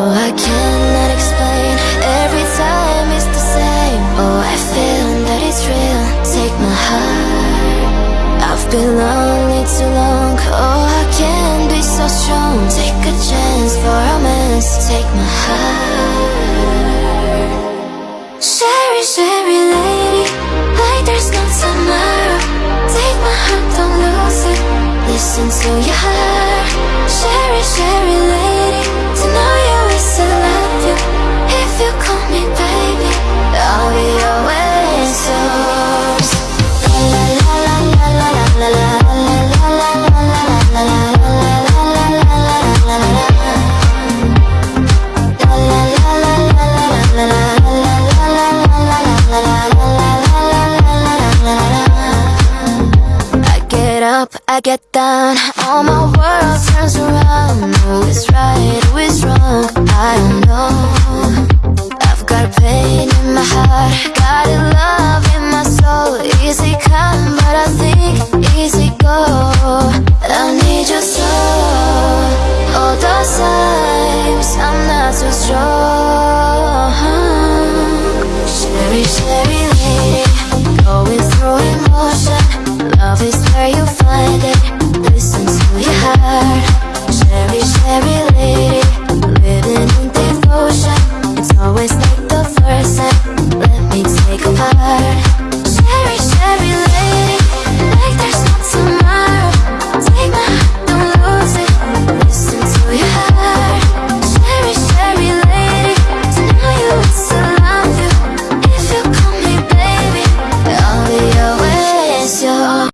Oh, I cannot explain. Every time it's the same. Oh, I feel that it's real. Take my heart. I've been lonely too long. Oh, I can be so strong. Take a chance for romance. Take my heart up, I get down, all my world turns around. Who is right, who is wrong? I don't know. I've got pain in my heart, got a love in my soul. Easy come, but I think easy go. I need your soul. All those times I'm not too strong.